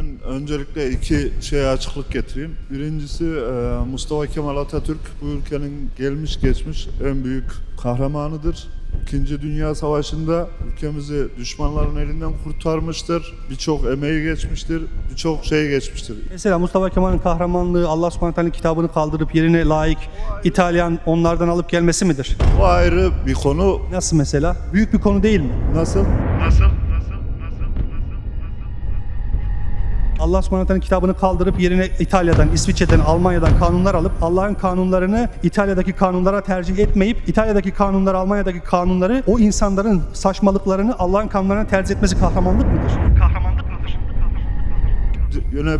Ben öncelikle iki şeye açıklık getireyim. Birincisi e, Mustafa Kemal Atatürk bu ülkenin gelmiş geçmiş en büyük kahramanıdır. İkinci Dünya Savaşı'nda ülkemizi düşmanların elinden kurtarmıştır. Birçok emeği geçmiştir, birçok şey geçmiştir. Mesela Mustafa Kemal'in kahramanlığı Allah subhanahu teala'nın kitabını kaldırıp yerine layık İtalyan onlardan alıp gelmesi midir? Bu ayrı bir konu. Nasıl mesela? Büyük bir konu değil mi? Nasıl? Nasıl? Allah subhanahu kitabını kaldırıp yerine İtalya'dan, İsviçre'den, Almanya'dan kanunlar alıp Allah'ın kanunlarını İtalya'daki kanunlara tercih etmeyip İtalya'daki kanunları, Almanya'daki kanunları o insanların saçmalıklarını Allah'ın kanunlarına tercih etmesi kahramanlık mıdır? Kahramanlık mıdır? Yöne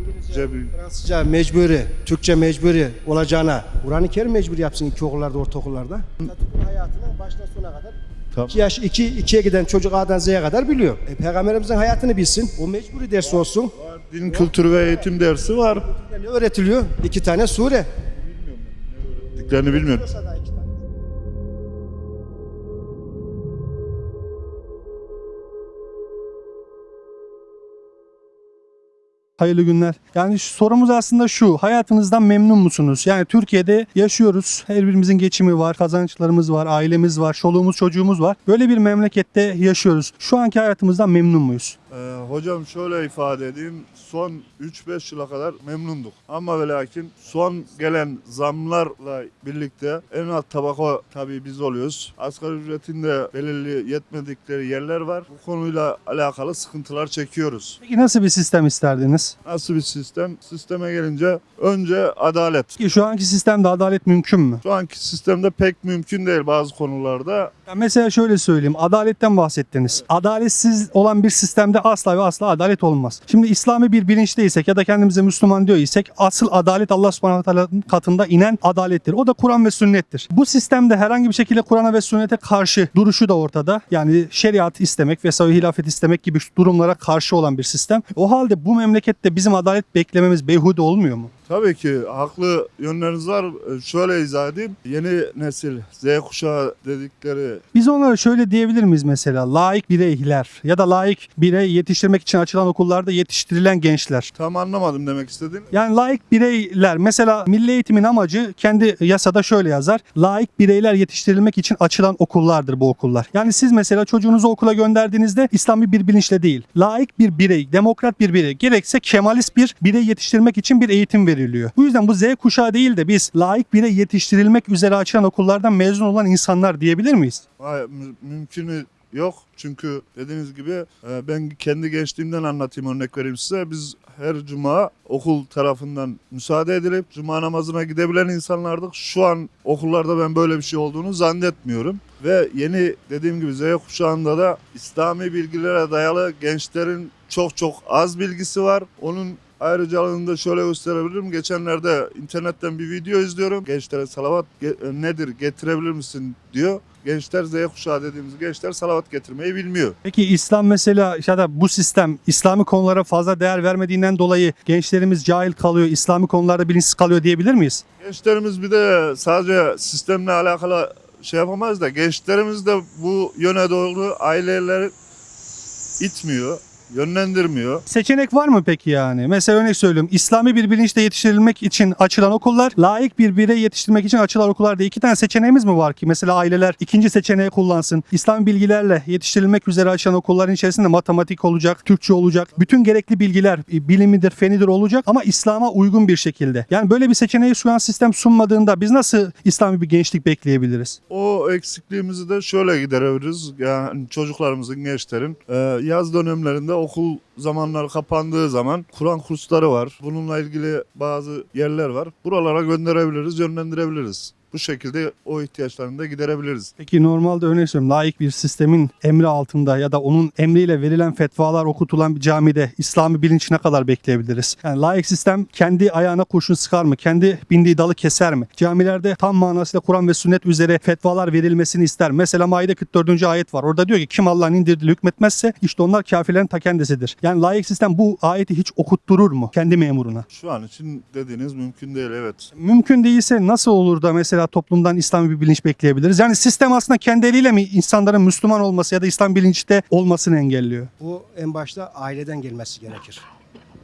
İngilizce, bir- Fransızca mecburi, Türkçe mecburi olacağına Kur'an-ı Kerim mecbur yapsın iki okullarda, ortaokullarda. Atatürk'ün hayatını baştan sona kadar Tamam. 2 yaş 2 2'ye giden çocuk A'dan Z'ye kadar biliyor. E, Peygamberimizin hayatını bilsin. O mecburi ders olsun. Din kültürü ve eğitim dersi var. Ne öğretiliyor? İki tane sure. Diklerini bilmiyorum. Hayırlı günler. Yani şu- sorumuz aslında şu. Hayatınızdan memnun musunuz? Yani Türkiye'de yaşıyoruz. Her birimizin geçimi var, kazançlarımız var, ailemiz var, çoluğumuz, çocuğumuz var. Böyle bir memlekette yaşıyoruz. Şu anki hayatımızdan memnun muyuz? Ee, hocam şöyle ifade edeyim. Son 3-5 yıla kadar memnunduk. Ama ve lakin son gelen zamlarla birlikte en alt tabaka tabii biz oluyoruz. Asgari ücretinde belirli yetmedikleri yerler var. Bu konuyla alakalı sıkıntılar çekiyoruz. Peki nasıl bir sistem isterdiniz? Nasıl bir sistem? Sisteme gelince önce adalet. Ki şu anki sistemde adalet mümkün mü? Şu anki sistemde pek mümkün değil bazı konularda. Ya mesela şöyle söyleyeyim. Adaletten bahsettiniz. Adaletsiz olan bir sistemde asla ve asla adalet olmaz. Şimdi İslami bir bilinçteysek ya da kendimize Müslüman diyor isek asıl adalet Allah subhanahu katında inen adalettir. O da Kur'an ve sünnettir. Bu sistemde herhangi bir şekilde Kur'an'a ve sünnete karşı duruşu da ortada. Yani şeriat istemek vesaire hilafet istemek gibi durumlara karşı olan bir sistem. O halde bu memlekette bizim adalet beklememiz beyhude olmuyor mu? Tabii ki haklı yönleriniz var. Şöyle izah edeyim. Yeni nesil Z kuşağı dedikleri Biz onlara şöyle diyebilir miyiz mesela? Layık bireyler ya da layık birey yetiştirmek için açılan okullarda yetiştirilen gençler. tam anlamadım demek istediğin. Yani layık bireyler mesela milli eğitimin amacı kendi yasada şöyle yazar. Layık bireyler yetiştirilmek için açılan okullardır bu okullar. Yani siz mesela çocuğunuzu okula gönderdiğinizde İslami bir bilinçle değil. Layık bir birey, demokrat bir birey, gerekse kemalist bir birey yetiştirmek için bir eğitim veriliyor. Bu yüzden bu Z kuşağı değil de biz layık birey yetiştirilmek üzere açılan okullardan mezun olan insanlar diyebilir miyiz? Hayır, mü- mümkünü yok. Çünkü dediğiniz gibi e, ben kendi gençliğimden anlatayım örnek vereyim size. Biz her cuma okul tarafından müsaade edilip cuma namazına gidebilen insanlardık. Şu an okullarda ben böyle bir şey olduğunu zannetmiyorum. Ve yeni dediğim gibi Z kuşağında da İslami bilgilere dayalı gençlerin çok çok az bilgisi var. Onun ayrıcalığını da şöyle gösterebilirim. Geçenlerde internetten bir video izliyorum. Gençlere salavat ge- nedir getirebilir misin diyor. Gençler Z kuşağı dediğimiz gençler salavat getirmeyi bilmiyor. Peki İslam mesela ya da bu sistem İslami konulara fazla değer vermediğinden dolayı gençlerimiz cahil kalıyor, İslami konularda bilinçsiz kalıyor diyebilir miyiz? Gençlerimiz bir de sadece sistemle alakalı şey yapamaz da gençlerimiz de bu yöne doğru aileleri itmiyor, yönlendirmiyor. Seçenek var mı peki yani? Mesela örnek söylüyorum. İslami bir bilinçle yetiştirilmek için açılan okullar, layık bir birey yetiştirmek için açılan okullar diye iki tane seçeneğimiz mi var ki? Mesela aileler ikinci seçeneği kullansın. İslam bilgilerle yetiştirilmek üzere açılan okulların içerisinde matematik olacak, Türkçe olacak. Bütün gerekli bilgiler e, bilimidir, fenidir olacak ama İslam'a uygun bir şekilde. Yani böyle bir seçeneği şu an sistem sunmadığında biz nasıl İslami bir gençlik bekleyebiliriz? O eksikliğimizi de şöyle giderebiliriz. Yani çocuklarımızın, gençlerin e, yaz dönemlerinde okul zamanları kapandığı zaman Kur'an kursları var. Bununla ilgili bazı yerler var. Buralara gönderebiliriz, yönlendirebiliriz. Bu şekilde o ihtiyaçlarını da giderebiliriz. Peki normalde örnek söylüyorum layık bir sistemin emri altında ya da onun emriyle verilen fetvalar okutulan bir camide İslami bilinç ne kadar bekleyebiliriz? Yani layık sistem kendi ayağına kurşun sıkar mı? Kendi bindiği dalı keser mi? Camilerde tam manasıyla Kur'an ve sünnet üzere fetvalar verilmesini ister. Mesela Maide 44. ayet var. Orada diyor ki kim Allah'ın indirdiği hükmetmezse işte onlar kafirlerin ta kendisidir. Yani layık sistem bu ayeti hiç okutturur mu kendi memuruna? Şu an için dediğiniz mümkün değil evet. Mümkün değilse nasıl olur da mesela toplumdan İslami bir bilinç bekleyebiliriz? Yani sistem aslında kendi eliyle mi insanların Müslüman olması ya da İslam bilinçte olmasını engelliyor? Bu en başta aileden gelmesi gerekir.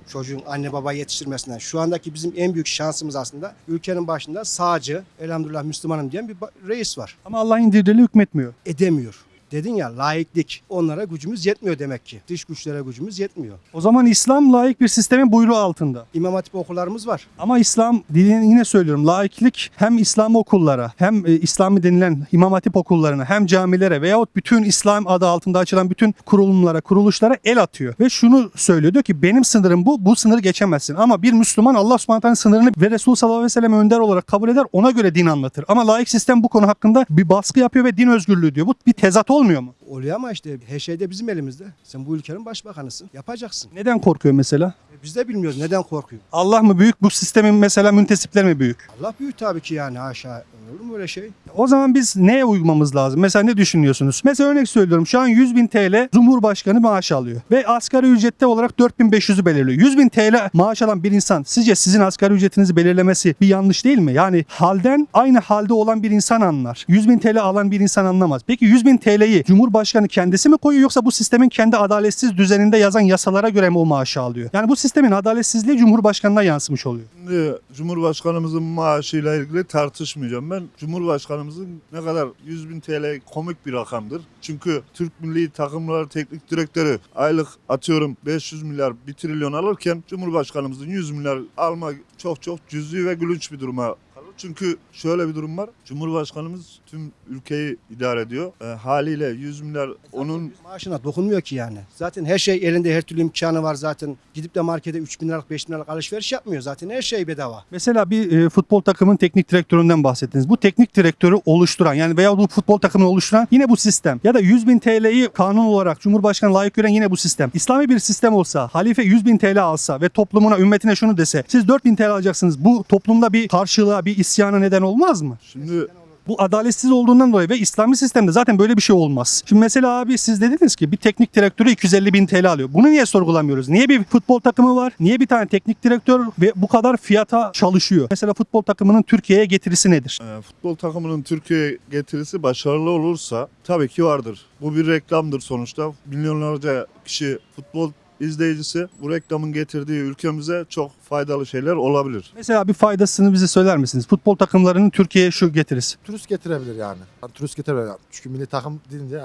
çocuğun anne baba yetiştirmesinden. Şu andaki bizim en büyük şansımız aslında ülkenin başında sağcı, elhamdülillah Müslümanım diyen bir reis var. Ama Allah'ın indirdiğiyle hükmetmiyor. Edemiyor. Dedin ya laiklik. Onlara gücümüz yetmiyor demek ki. Dış güçlere gücümüz yetmiyor. O zaman İslam laik bir sistemin buyruğu altında. İmam Hatip okullarımız var. Ama İslam dilini yine söylüyorum laiklik hem İslam okullara hem e, İslami denilen İmam Hatip okullarına hem camilere veyahut bütün İslam adı altında açılan bütün kurulumlara kuruluşlara el atıyor. Ve şunu söylüyor diyor ki benim sınırım bu bu sınırı geçemezsin. Ama bir Müslüman Allah subhanahu sınırını ve Resulü sallallahu aleyhi ve sellem önder olarak kabul eder ona göre din anlatır. Ama laik sistem bu konu hakkında bir baskı yapıyor ve din özgürlüğü diyor. Bu bir tezat olmuyor mu? Oluyor ama işte her şey de bizim elimizde. Sen bu ülkenin başbakanısın. Yapacaksın. Neden korkuyor mesela? Biz de bilmiyoruz neden korkuyor. Allah mı büyük bu sistemin mesela müntesipleri mi büyük? Allah büyük tabii ki yani haşa. Olur mu öyle şey? O zaman biz neye uymamız lazım? Mesela ne düşünüyorsunuz? Mesela örnek söylüyorum şu an 100 bin TL Cumhurbaşkanı maaş alıyor. Ve asgari ücrette olarak 4500'ü belirliyor. 100 bin TL maaş alan bir insan sizce sizin asgari ücretinizi belirlemesi bir yanlış değil mi? Yani halden aynı halde olan bir insan anlar. 100 bin TL alan bir insan anlamaz. Peki 100 bin TL'yi Cumhurbaşkanı kendisi mi koyuyor yoksa bu sistemin kendi adaletsiz düzeninde yazan yasalara göre mi o maaşı alıyor? Yani bu sistemin adaletsizliği Cumhurbaşkanına yansımış oluyor. Şimdi Cumhurbaşkanımızın maaşıyla ilgili tartışmayacağım. Ben Cumhurbaşkanımızın ne kadar 100 bin TL komik bir rakamdır. Çünkü Türk milli takımları teknik direktörü aylık atıyorum 500 milyar 1 trilyon alırken Cumhurbaşkanımızın 100 milyar alma çok çok cüzi ve gülünç bir duruma. Çünkü şöyle bir durum var. Cumhurbaşkanımız tüm ülkeyi idare ediyor. E, haliyle 100 milyar onun Maaşına dokunmuyor ki yani. Zaten her şey elinde her türlü imkanı var zaten. Gidip de markete 3 bin liralık 5 bin liralık alışveriş yapmıyor zaten. Her şey bedava. Mesela bir e, futbol takımın teknik direktöründen bahsettiniz. Bu teknik direktörü oluşturan yani veya bu futbol takımını oluşturan yine bu sistem. Ya da 100 bin TL'yi kanun olarak Cumhurbaşkanı layık gören yine bu sistem. İslami bir sistem olsa, halife 100 bin TL alsa ve toplumuna, ümmetine şunu dese. Siz 4 bin TL alacaksınız. Bu toplumda bir karşılığa, bir isyana neden olmaz mı? şimdi Bu adaletsiz olduğundan dolayı ve İslami sistemde zaten böyle bir şey olmaz. Şimdi mesela abi siz dediniz ki bir teknik direktörü 250 bin TL alıyor. Bunu niye sorgulamıyoruz? Niye bir futbol takımı var? Niye bir tane teknik direktör ve bu kadar fiyata çalışıyor? Mesela futbol takımının Türkiye'ye getirisi nedir? e, futbol takımının Türkiye'ye getirisi başarılı olursa tabii ki vardır. Bu bir reklamdır sonuçta. Milyonlarca kişi futbol izleyicisi bu reklamın getirdiği ülkemize çok faydalı şeyler olabilir. Mesela bir faydasını bize söyler misiniz? Futbol takımlarının Türkiye'ye şu getirisi. turist getirebilir yani. Yani turist getirebilir. Yani. Çünkü milli takım deyince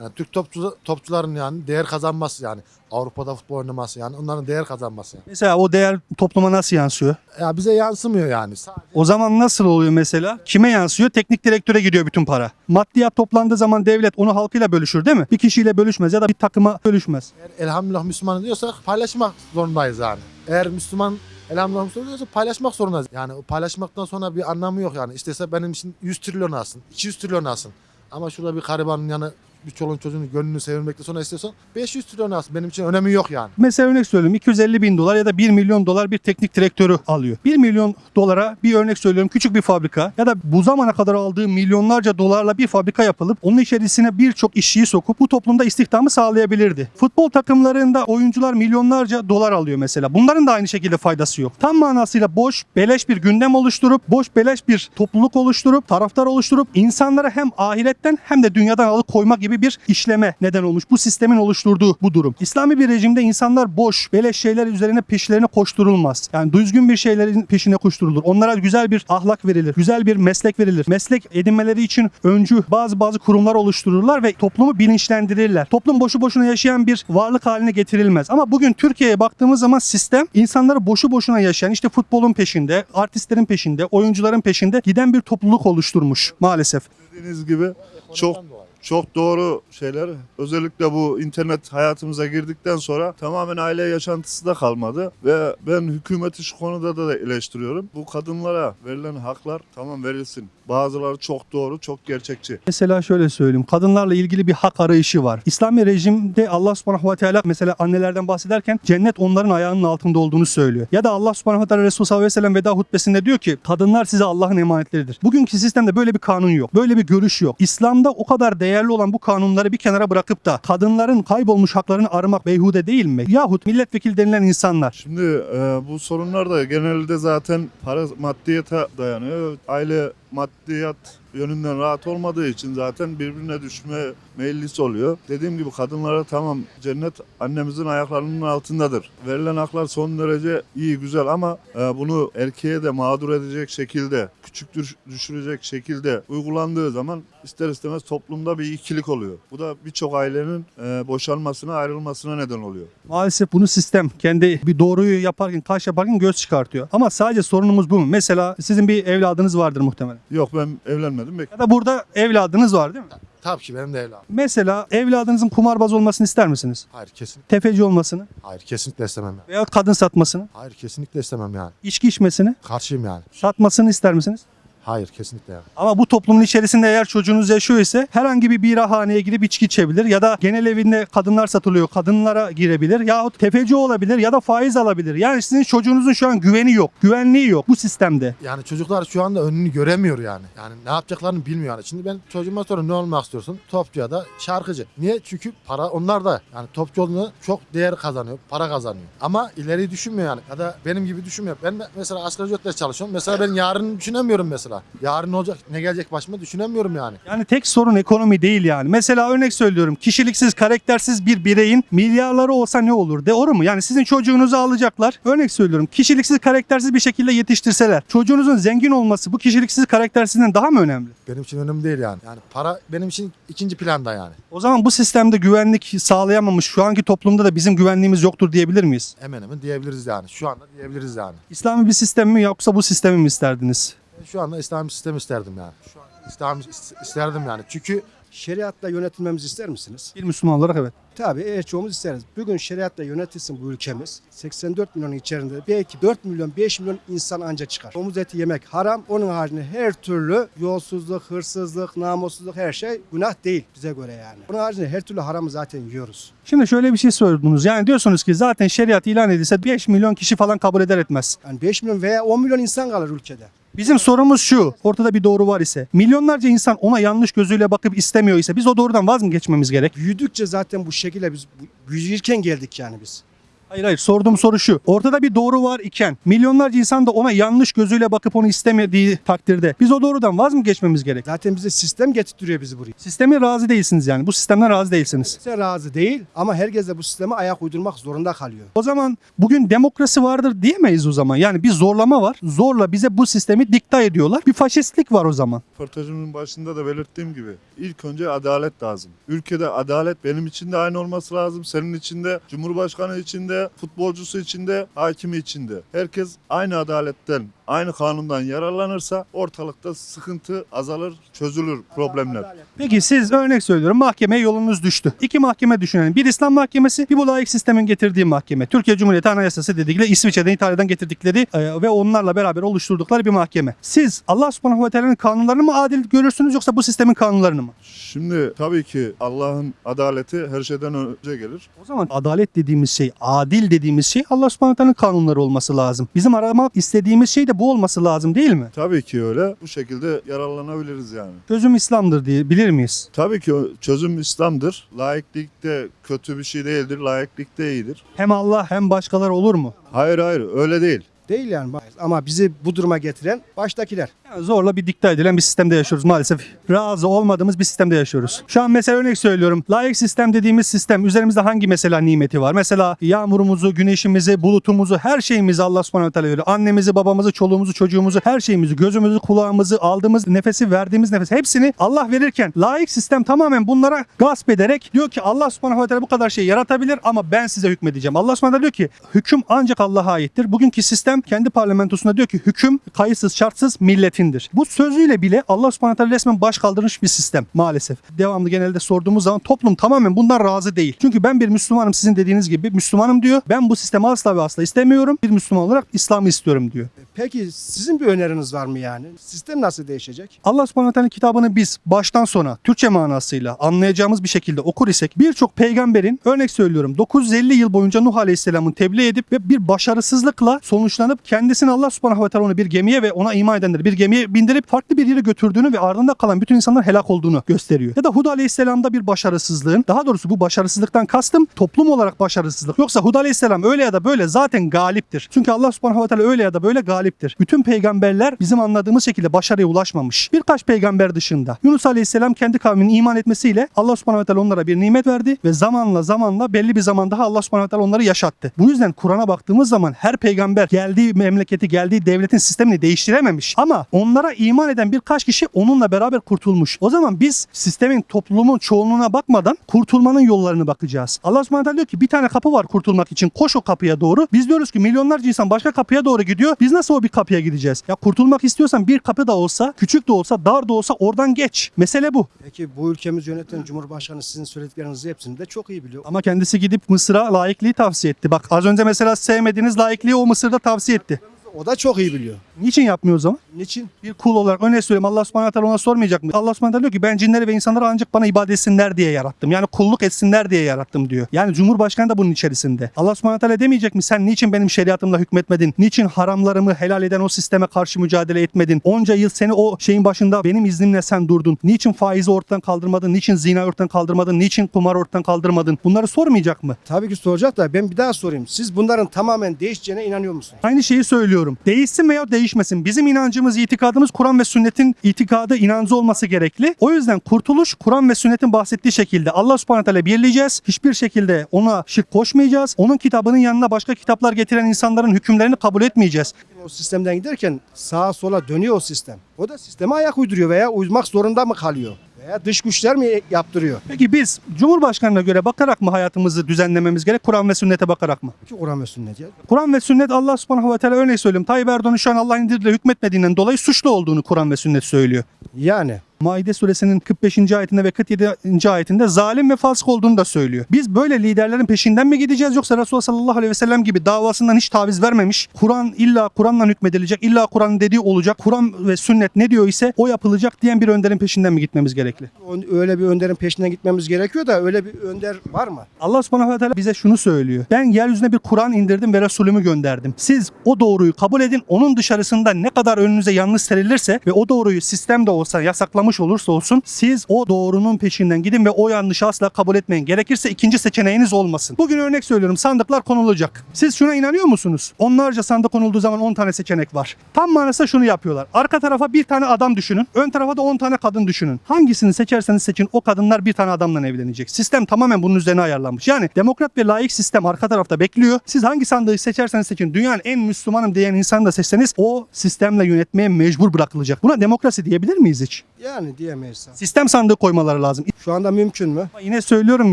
yani Türk topçu, topçuların yani değer kazanması yani. Avrupa'da futbol oynaması yani onların değer kazanması yani. Mesela o değer topluma nasıl yansıyor? Ya bize yansımıyor yani. Sadece O zaman nasıl oluyor mesela? Kime yansıyor? Teknik direktöre gidiyor bütün para. Maddiyat toplandığı zaman devlet onu halkıyla bölüşür değil mi? Bir kişiyle bölüşmez ya da bir takıma bölüşmez. eğer elhamdülillah Müslüman diyorsak paylaşmak zorundayız yani. Eğer Müslüman elhamdülillah Müslüman diyorsa paylaşmak zorundayız. Yani paylaşmaktan sonra bir anlamı yok yani. İstese benim için 100 trilyon alsın, 200 trilyon alsın. Ama şurada bir garibanın yanı bir çoluğun çocuğun gönlünü sevilmekte sonra istiyorsan 500 trilyon alsın. Benim için önemi yok yani. Mesela örnek söylüyorum 250 bin dolar ya da 1 milyon dolar bir teknik direktörü alıyor. 1 milyon dolara bir örnek söylüyorum küçük bir fabrika ya da bu zamana kadar aldığı milyonlarca dolarla bir fabrika yapılıp onun içerisine birçok işçiyi sokup bu toplumda istihdamı sağlayabilirdi. Futbol takımlarında oyuncular milyonlarca dolar alıyor mesela. Bunların da aynı şekilde faydası yok. Tam manasıyla boş, beleş bir gündem oluşturup, boş beleş bir topluluk oluşturup, taraftar oluşturup insanlara hem ahiretten hem de dünyadan alıkoyma gibi bir işleme neden olmuş. Bu sistemin oluşturduğu bu durum. İslami bir rejimde insanlar boş, beleş şeyler üzerine peşlerine koşturulmaz. Yani düzgün bir şeylerin peşine koşturulur. Onlara güzel bir ahlak verilir. Güzel bir meslek verilir. Meslek edinmeleri için öncü bazı bazı kurumlar oluştururlar ve toplumu bilinçlendirirler. Toplum boşu boşuna yaşayan bir varlık haline getirilmez. Ama bugün Türkiye'ye baktığımız zaman sistem insanları boşu boşuna yaşayan işte futbolun peşinde, artistlerin peşinde, oyuncuların peşinde giden bir topluluk oluşturmuş maalesef. Dediğiniz gibi çok çok doğru şeyler. Özellikle bu internet hayatımıza girdikten sonra tamamen aile yaşantısı da kalmadı. Ve ben hükümeti şu konuda da eleştiriyorum. Bu kadınlara verilen haklar tamam verilsin. Bazıları çok doğru, çok gerçekçi. Mesela şöyle söyleyeyim. Kadınlarla ilgili bir hak arayışı var. İslami rejimde Allah subhanahu ve teala mesela annelerden bahsederken cennet onların ayağının altında olduğunu söylüyor. Ya da Allah subhanahu ve teala Resulü sallallahu aleyhi ve sellem veda hutbesinde diyor ki kadınlar size Allah'ın emanetleridir. Bugünkü sistemde böyle bir kanun yok. Böyle bir görüş yok. İslam'da o kadar değerli olan bu kanunları bir kenara bırakıp da kadınların kaybolmuş haklarını aramak beyhude değil mi? Yahut milletvekili denilen insanlar. Şimdi e, bu sorunlar da genelde zaten para maddiyete dayanıyor. Aile maddiyat yönünden rahat olmadığı için zaten birbirine düşme meyillisi oluyor. Dediğim gibi kadınlara tamam cennet annemizin ayaklarının altındadır. Verilen haklar son derece iyi güzel ama e, bunu erkeğe de mağdur edecek şekilde, küçük düş- düşürecek şekilde uygulandığı zaman ister istemez toplumda bir ikilik oluyor. Bu da birçok ailenin e, boşanmasına, ayrılmasına neden oluyor. Maalesef bunu sistem kendi bir doğruyu yaparken, taş yaparken göz çıkartıyor. Ama sadece sorunumuz bu mu? Mesela sizin bir evladınız vardır muhtemelen. Yok ben evlenmedim. Bek- Ya da burada evladınız var değil mi? Tabii ki benim de evladım. Mesela evladınızın kumarbaz olmasını ister misiniz? Hayır kesin. Tefeci olmasını Hayır kesinlikle istemem yani. veya kadın satmasını, Hayır kesinlikle istemem yani. içki içmesini, Karşıyım yani. satmasını ister misiniz? Hayır kesinlikle yani. Ama bu toplumun içerisinde eğer çocuğunuz yaşıyor ise herhangi bir birahaneye gidip içki içebilir ya da genel evinde kadınlar satılıyor kadınlara girebilir yahut tefeci olabilir ya da faiz alabilir. Yani sizin çocuğunuzun şu an güveni yok, güvenliği yok bu sistemde. Yani çocuklar şu anda önünü göremiyor yani. Yani ne yapacaklarını bilmiyor yani. Şimdi ben çocuğuma sonra ne olmak istiyorsun? Topçu ya da şarkıcı. Niye? Çünkü para onlar da. Yani topçu olduğunda çok değer kazanıyor, para kazanıyor. Ama ileriyi düşünmüyor yani. Ya da benim gibi düşünmüyor. Ben mesela asgari ücretle çalışıyorum. Mesela ben yarın düşünemiyorum mesela. Yarın ne olacak, ne gelecek başıma düşünemiyorum yani. Yani tek sorun ekonomi değil yani. Mesela örnek söylüyorum kişiliksiz, karaktersiz bir bireyin milyarları olsa ne olur? Doğru mu? Yani sizin çocuğunuzu alacaklar. Örnek söylüyorum kişiliksiz, karaktersiz bir şekilde yetiştirseler. Çocuğunuzun zengin olması bu kişiliksiz, karaktersizden daha mı önemli? Benim için önemli değil yani. Yani para benim için ikinci planda yani. O zaman bu sistemde güvenlik sağlayamamış şu anki toplumda da bizim güvenliğimiz yoktur diyebilir miyiz? Hemen hemen diyebiliriz yani. Şu anda diyebiliriz yani. İslami bir sistem mi yoksa bu sistemi mi isterdiniz? Şu anda İslami sistem isterdim yani. Şu an İslam is- isterdim yani. Çünkü Şeriatla yönetilmemizi ister misiniz? Bir Müslüman olarak evet. Tabii eğer çoğumuz isteriz. Bugün şeriatla yönetilsin bu ülkemiz. 84 milyonun içerisinde belki 4 milyon 5 milyon insan anca çıkar. Domuz eti yemek haram. Onun haricinde her türlü yolsuzluk, hırsızlık, namussuzluk her şey günah değil bize göre yani. Onun haricinde her türlü haramı zaten yiyoruz. Şimdi şöyle bir şey sordunuz. Yani diyorsunuz ki zaten şeriat ilan edilse 5 milyon kişi falan kabul eder etmez. Yani 5 milyon veya 10 milyon insan kalır ülkede. Bizim sorumuz şu. Ortada bir doğru var ise. Milyonlarca insan ona yanlış gözüyle bakıp istemiyor ise biz o doğrudan vaz mı geçmemiz gerek? Büyüdükçe zaten bu şekilde biz büyürken geldik yani biz. Hayır hayır sorduğum soru şu. Ortada bir doğru var iken milyonlarca insan da ona yanlış gözüyle bakıp onu istemediği takdirde biz o doğrudan vaz mı geçmemiz gerek? Zaten bize sistem getirtiyor bizi buraya. Sisteme razı değilsiniz yani. Bu sistemden razı değilsiniz. Kimse razı değil ama herkes de bu sisteme ayak uydurmak zorunda kalıyor. O zaman bugün demokrasi vardır diyemeyiz o zaman. Yani bir zorlama var. Zorla bize bu sistemi dikta ediyorlar. Bir faşistlik var o zaman. Röportajımın başında da belirttiğim gibi ilk önce adalet lazım. Ülkede adalet benim için de aynı olması lazım. Senin için de, Cumhurbaşkanı için de, futbolcusu için de, hakimi için de. Herkes aynı adaletten, aynı kanundan yararlanırsa ortalıkta sıkıntı azalır, çözülür problemler. Peki siz örnek söylüyorum mahkemeye yolunuz düştü. İki mahkeme düşünelim. Bir İslam mahkemesi, bir bu layık sistemin getirdiği mahkeme. Türkiye Cumhuriyeti Anayasası dedikleri İsviçre'den, İtalya'dan getirdikleri e, ve onlarla beraber oluşturdukları bir mahkeme. Siz Allah subhanahu ve teala'nın kanunlarını mı adil görürsünüz yoksa bu sistemin kanunlarını mı? Şimdi tabii ki Allah'ın adaleti her şeyden önce gelir. O zaman adalet dediğimiz şey, adil dediğimiz şey Allah subhanahu ve teala'nın kanunları olması lazım. Bizim aramak istediğimiz şey de bu olması lazım değil mi? Tabii ki öyle. Bu şekilde yararlanabiliriz yani. Çözüm İslam'dır diye bilir miyiz? Tabii ki çözüm İslam'dır. Laiklik de kötü bir şey değildir. Laiklik de iyidir. Hem Allah hem başkaları olur mu? Hayır hayır öyle değil. Değil yani ama bizi bu duruma getiren baştakiler. Yani zorla bir dikte edilen bir sistemde yaşıyoruz maalesef. Razı olmadığımız bir sistemde yaşıyoruz. Şu an mesela örnek söylüyorum. Layık sistem dediğimiz sistem üzerimizde hangi mesela nimeti var? Mesela yağmurumuzu, güneşimizi, bulutumuzu, her şeyimizi Allah subhanahu teala veriyor. Annemizi, babamızı, çoluğumuzu, çocuğumuzu, her şeyimizi, gözümüzü, kulağımızı, aldığımız nefesi, verdiğimiz nefes hepsini Allah verirken layık sistem tamamen bunlara gasp ederek diyor ki Allah subhanahu teala bu kadar şey yaratabilir ama ben size hükmedeceğim. Allah subhanahu diyor ki hüküm ancak Allah'a aittir. Bugünkü sistem kendi parlamentosunda diyor ki hüküm kayıtsız şartsız milletindir. Bu sözüyle bile Allah subhanahu teala resmen baş kaldırmış bir sistem maalesef. Devamlı genelde sorduğumuz zaman toplum tamamen bundan razı değil. Çünkü ben bir Müslümanım sizin dediğiniz gibi Müslümanım diyor. Ben bu sistemi asla ve asla istemiyorum. Bir Müslüman olarak İslam'ı istiyorum diyor. Peki sizin bir öneriniz var mı yani? Sistem nasıl değişecek? Allah subhanahu teala kitabını biz baştan sona Türkçe manasıyla anlayacağımız bir şekilde okur isek birçok peygamberin örnek söylüyorum 950 yıl boyunca Nuh Aleyhisselam'ın tebliğ edip ve bir başarısızlıkla sonuçlanıp alıp kendisini Allah subhanahu ve teala onu bir gemiye ve ona iman edenleri bir gemiye bindirip farklı bir yere götürdüğünü ve ardında kalan bütün insanların helak olduğunu gösteriyor. Ya da Hud aleyhisselamda bir başarısızlığın daha doğrusu bu başarısızlıktan kastım toplum olarak başarısızlık. Yoksa Hud aleyhisselam öyle ya da böyle zaten galiptir. Çünkü Allah subhanahu ve teala öyle ya da böyle galiptir. Bütün peygamberler bizim anladığımız şekilde başarıya ulaşmamış. Birkaç peygamber dışında. Yunus aleyhisselam kendi kavminin iman etmesiyle Allah subhanahu ve teala onlara bir nimet verdi ve zamanla zamanla belli bir zaman daha Allah subhanahu ve teala onları yaşattı. Bu yüzden Kur'an'a baktığımız zaman her peygamber geldiği memleketi, geldiği devletin sistemini değiştirememiş. Ama onlara iman eden birkaç kişi onunla beraber kurtulmuş. O zaman biz sistemin, toplumun çoğunluğuna bakmadan kurtulmanın yollarını bakacağız. Allah subhanahu diyor ki bir tane kapı var kurtulmak için. Koş o kapıya doğru. Biz diyoruz ki milyonlarca insan başka kapıya doğru gidiyor. Biz nasıl o bir kapıya gideceğiz? Ya kurtulmak istiyorsan bir kapı da olsa, küçük de olsa, dar da olsa oradan geç. Mesele bu. Peki bu ülkemizi yöneten Cumhurbaşkanı sizin söylediklerinizi hepsini de çok iyi biliyor. Ama kendisi gidip Mısır'a laikliği tavsiye etti. Bak az önce mesela sevmediğiniz laikliği o Mısır'da tavsiye etti. O da çok iyi biliyor. Niçin yapmıyor o zaman? Niçin? Bir kul olarak örnek söyleyeyim Allah subhanahu wa ta'ala ona sormayacak mı? Allah subhanahu wa ta'ala diyor ki ben cinleri ve insanları ancak bana ibadet etsinler diye yarattım. Yani kulluk etsinler diye yarattım diyor. Yani Cumhurbaşkanı da bunun içerisinde. Allah subhanahu wa ta'ala demeyecek mi sen niçin benim şeriatımla hükmetmedin? Niçin haramlarımı helal eden o sisteme karşı mücadele etmedin? Onca yıl seni o şeyin başında benim iznimle sen durdun. Niçin faizi ortadan kaldırmadın? Niçin zina ortadan kaldırmadın? Niçin kumar ortadan kaldırmadın? Bunları sormayacak mı? Tabii ki soracak da ben bir daha sorayım. Siz bunların tamamen değişeceğine inanıyor musunuz? Aynı şeyi söylüyorum. Değişsin veya değişmesin. Bizim inancımız, itikadımız Kur'an ve sünnetin itikadı, inancı olması gerekli. O yüzden kurtuluş Kur'an ve sünnetin bahsettiği şekilde Allah subhanahu teala birleyeceğiz. Hiçbir şekilde ona şirk koşmayacağız. Onun kitabının yanına başka kitaplar getiren insanların hükümlerini kabul etmeyeceğiz. O sistemden giderken sağa sola dönüyor o sistem. O da sisteme ayak uyduruyor veya uymak zorunda mı kalıyor? Veya dış güçler mi yaptırıyor? Peki biz Cumhurbaşkanına göre bakarak mı hayatımızı düzenlememiz gerek? Kur'an ve sünnete bakarak mı? Ki Kur'an ve sünnet ya. Kur'an ve sünnet Allah subhanahu ve teala örneği söyleyeyim. Tayyip Erdoğan'ın şu an Allah'ın indirdiğiyle hükmetmediğinden dolayı suçlu olduğunu Kur'an ve sünnet söylüyor. Yani Maide suresinin 45. ayetinde ve 47. ayetinde zalim ve fasık olduğunu da söylüyor. Biz böyle liderlerin peşinden mi gideceğiz yoksa Resulullah sallallahu aleyhi ve sellem gibi davasından hiç taviz vermemiş, Kur'an illa Kur'an'la hükmedilecek, illa Kur'an'ın dediği olacak, Kur'an ve sünnet ne diyor ise o yapılacak diyen bir önderin peşinden mi gitmemiz gerekli? öyle bir önderin peşinden gitmemiz gerekiyor da öyle bir önder var mı? Allah subhanahu ve teala bize şunu söylüyor. Ben yeryüzüne bir Kur'an indirdim ve Resulümü gönderdim. Siz o doğruyu kabul edin. Onun dışarısında ne kadar önünüze yanlış serilirse ve o doğruyu sistem de olsa yasaklamış olursa olsun siz o doğrunun peşinden gidin ve o yanlışı asla kabul etmeyin. Gerekirse ikinci seçeneğiniz olmasın. Bugün örnek söylüyorum sandıklar konulacak. Siz şuna inanıyor musunuz? Onlarca sandık konulduğu zaman 10 tane seçenek var. Tam manasında şunu yapıyorlar. Arka tarafa bir tane adam düşünün. Ön tarafa da 10 tane kadın düşünün. Hangisini seçerseniz seçin o kadınlar bir tane adamla evlenecek. Sistem tamamen bunun üzerine ayarlanmış. Yani demokrat ve layık sistem arka tarafta bekliyor. Siz hangi sandığı seçerseniz seçin. Dünyanın en Müslümanım diyen insanı da seçseniz o sistemle yönetmeye mecbur bırakılacak. Buna demokrasi diyebilir miyiz hiç? Yani diyemeyiz. Sistem sandığı koymaları lazım. Şu anda mümkün mü? Ama yine söylüyorum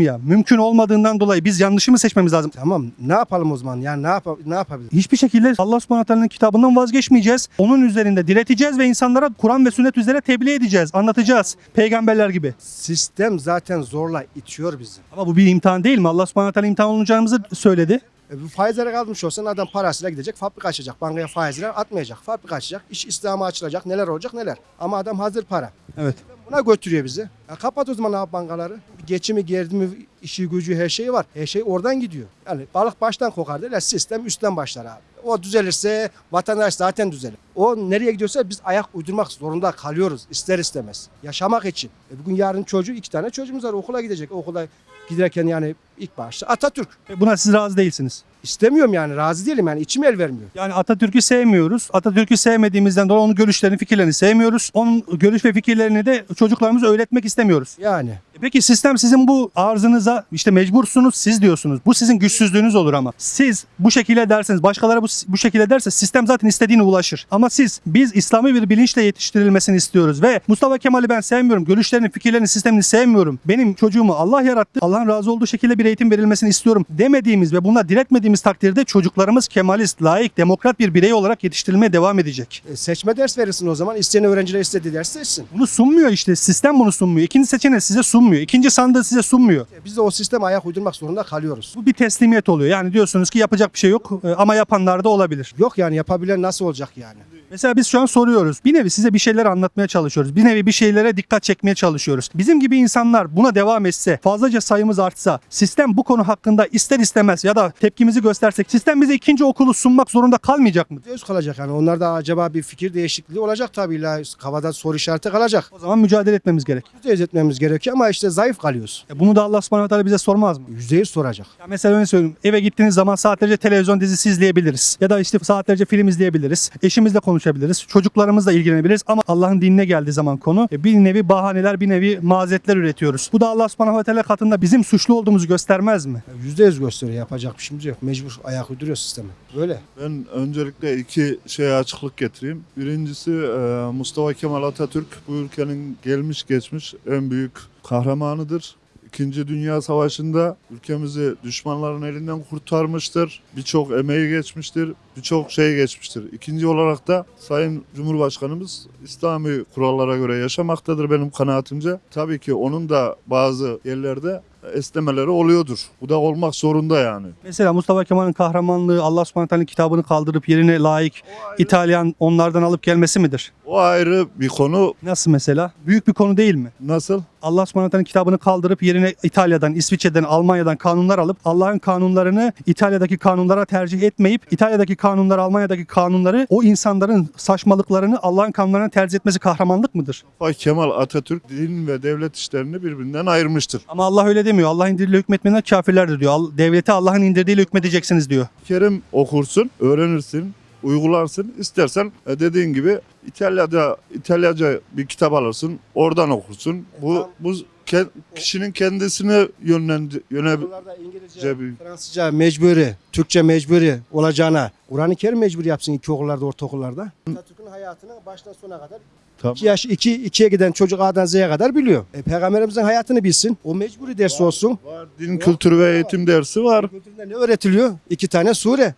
ya mümkün olmadığından dolayı biz yanlışı mı seçmemiz lazım? Tamam ne yapalım o zaman? Yani ne, yap ne yapabiliriz? Hiçbir şekilde Allah subhanahu teala'nın kitabından vazgeçmeyeceğiz. Onun üzerinde direteceğiz ve insanlara Kur'an ve sünnet üzere tebliğ edeceğiz. Anlatacağız. Peygamberler gibi. Sistem zaten zorla itiyor bizi. Ama bu bir imtihan değil mi? Allah subhanahu teala imtihan olunacağımızı söyledi. E, bu faizlere kalmış olsan adam parasıyla gidecek, fabrika açacak. Bankaya faizle atmayacak. Fabrika açacak, iş İslam'a açılacak, neler olacak neler. Ama adam hazır para. Evet. Buna götürüyor bizi. Ya kapat o zaman abi bankaları. Geçimi, gerdimi, işi, gücü her şeyi var. Her şey oradan gidiyor. Yani balık baştan kokar derler. Sistem üstten başlar abi. O düzelirse vatandaş zaten düzelir. O nereye gidiyorsa biz ayak uydurmak zorunda kalıyoruz ister istemez. Yaşamak için. E bugün yarın çocuğu iki tane çocuğumuz var okula gidecek. Okula giderken yani ilk başta Atatürk. Ve Buna siz razı değilsiniz. İstemiyorum yani razı değilim yani içim el vermiyor. Yani Atatürk'ü sevmiyoruz. Atatürk'ü sevmediğimizden dolayı onun görüşlerini, fikirlerini sevmiyoruz. Onun görüş ve fikirlerini de çocuklarımıza öğretmek istemiyoruz. Yani E Peki sistem sizin bu arzınıza işte mecbursunuz siz diyorsunuz. Bu sizin güçsüzlüğünüz olur ama. Siz bu şekilde derseniz başkaları bu, bu şekilde derse sistem zaten istediğine ulaşır. Ama siz biz İslami bir bilinçle yetiştirilmesini istiyoruz ve Mustafa Kemal'i ben sevmiyorum. Görüşlerini, fikirlerini, sistemini sevmiyorum. Benim çocuğumu Allah yarattı. Allah'ın razı olduğu şekilde bir eğitim verilmesini istiyorum demediğimiz ve buna diretmediğimiz takdirde çocuklarımız kemalist, layık, demokrat bir birey olarak yetiştirilmeye devam edecek. e, seçme ders verirsin o zaman. İsteyen öğrenciler istediği ders seçsin. Bunu sunmuyor işte. Sistem bunu sunmuyor. İkinci seçeneği size sunmuyor. Sunmuyor. İkinci sandığı size sunmuyor. Biz de o sisteme ayak uydurmak zorunda kalıyoruz. Bu bir teslimiyet oluyor. Yani diyorsunuz ki yapacak bir şey yok e, ama yapanlar da olabilir. Yok yani yapabilen nasıl olacak yani? Mesela biz şu an soruyoruz. Bir nevi size bir şeyler anlatmaya çalışıyoruz. Bir nevi bir şeylere dikkat çekmeye çalışıyoruz. Bizim gibi insanlar buna devam etse, fazlaca sayımız artsa, sistem bu konu hakkında ister istemez ya da tepkimizi göstersek, sistem bize ikinci okulu sunmak zorunda kalmayacak mı? Öz kalacak yani. Onlarda acaba bir fikir değişikliği olacak tabii. illa Havada soru işareti kalacak. O zaman mücadele etmemiz gerek. Yüzde etmemiz gerekiyor ama işte zayıf kalıyoruz. E Bunu da Allah subhanahu bize sormaz mı? Yüzde yüz soracak. Ya mesela öyle söyleyeyim. Eve gittiğiniz zaman saatlerce televizyon dizisi izleyebiliriz. Ya da işte saatlerce film izleyebiliriz. Eşimizle konuşabiliriz. Çocuklarımızla ilgilenebiliriz. Ama Allah'ın dinine geldiği zaman konu e, bir nevi bahaneler, bir nevi mazeretler üretiyoruz. Bu da Allah subhanahu ve teala katında bizim suçlu olduğumuzu göstermez mi? Yüzde yüz gösteriyor. Yapacak bir şeyimiz yok. Mecbur ayak uyduruyor sisteme. Böyle. Ben öncelikle iki şeye açıklık getireyim. Birincisi e, Mustafa Kemal Atatürk bu ülkenin gelmiş geçmiş en büyük kahramanıdır. İkinci Dünya Savaşı'nda ülkemizi düşmanların elinden kurtarmıştır. Birçok emeği geçmiştir, birçok şey geçmiştir. İkinci olarak da Sayın Cumhurbaşkanımız İslami kurallara göre yaşamaktadır benim kanaatimce. Tabii ki onun da bazı yerlerde esnemeleri oluyordur. Bu da olmak zorunda yani. Mesela Mustafa Kemal'in kahramanlığı Allah subhanahu kitabını kaldırıp yerine layık İtalyan onlardan alıp gelmesi midir? O ayrı bir konu. Nasıl mesela? Büyük bir konu değil mi? Nasıl? Allah subhanahu kitabını kaldırıp yerine İtalya'dan, İsviçre'den, Almanya'dan kanunlar alıp Allah'ın kanunlarını İtalya'daki kanunlara tercih etmeyip İtalya'daki kanunlar, Almanya'daki kanunları o insanların saçmalıklarını Allah'ın kanunlarına tercih etmesi kahramanlık mıdır? Mustafa Kemal Atatürk din ve devlet işlerini birbirinden ayırmıştır. Ama Allah öyle demiyor. Allah indirdiğiyle hükmetmeyenler kafirlerdir diyor. Al- Devleti Allah'ın indirdiğiyle hükmedeceksiniz diyor. Kerim okursun, öğrenirsin, uygularsın. İstersen e, dediğin gibi İtalya'da İtalyaca bir kitap alırsın, oradan okursun. Bu bu ke- kişinin kendisini yönlendi yöne Okullarda İngilizce, Cebi. Fransızca mecburi, Türkçe mecburi olacağına Kur'an-ı Kerim mecburi yapsın ilk okullarda, ortaokullarda. Atatürk'ün hayatını baştan sona kadar Tamam. 2 yaş 2 2'ye giden çocuk A'dan Z'ye kadar biliyor. E, Peygamberimizin hayatını bilsin. O mecburi ders olsun. Var, din kültürü ve eğitim dersi var. Kültüründe ne öğretiliyor? İki tane sure.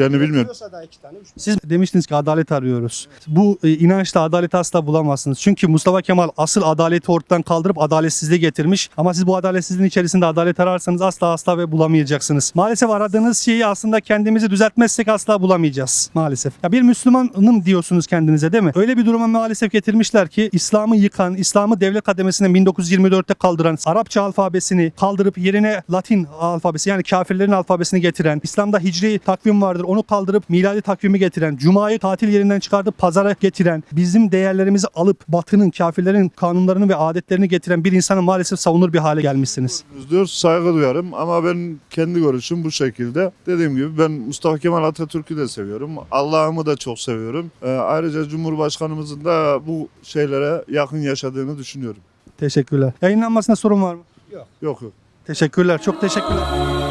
Onu bilmiyorum Siz demiştiniz ki adalet arıyoruz. Bu e, inançla adaleti asla bulamazsınız. Çünkü Mustafa Kemal asıl adaleti ortadan kaldırıp adaletsizliği getirmiş. Ama siz bu adaletsizliğin içerisinde adalet ararsanız asla asla ve bulamayacaksınız. Maalesef aradığınız şeyi aslında kendimizi düzeltmezsek asla bulamayacağız. Maalesef. Ya bir Müslümanım diyorsunuz kendinize değil mi? Öyle bir duruma maalesef getirmişler ki İslam'ı yıkan, İslam'ı devlet kademesine 1924'te kaldıran, Arapça alfabesini kaldırıp yerine Latin alfabesi yani kafirlerin alfabesini getiren, İslam'da hicri takvim vardır onu kaldırıp miladi takvimi getiren, cumayı tatil yerinden çıkartıp pazara getiren, bizim değerlerimizi alıp batının, kafirlerin kanunlarını ve adetlerini getiren bir insanı maalesef savunur bir hale gelmişsiniz. Diyor, saygı duyarım ama ben kendi görüşüm bu şekilde. Dediğim gibi ben Mustafa Kemal Atatürk'ü de seviyorum. Allah'ımı da çok seviyorum. Ee, ayrıca Cumhurbaşkanımızın da bu şeylere yakın yaşadığını düşünüyorum. Teşekkürler. Yayınlanmasına sorun var mı? Yok yok. Teşekkürler. Çok teşekkürler.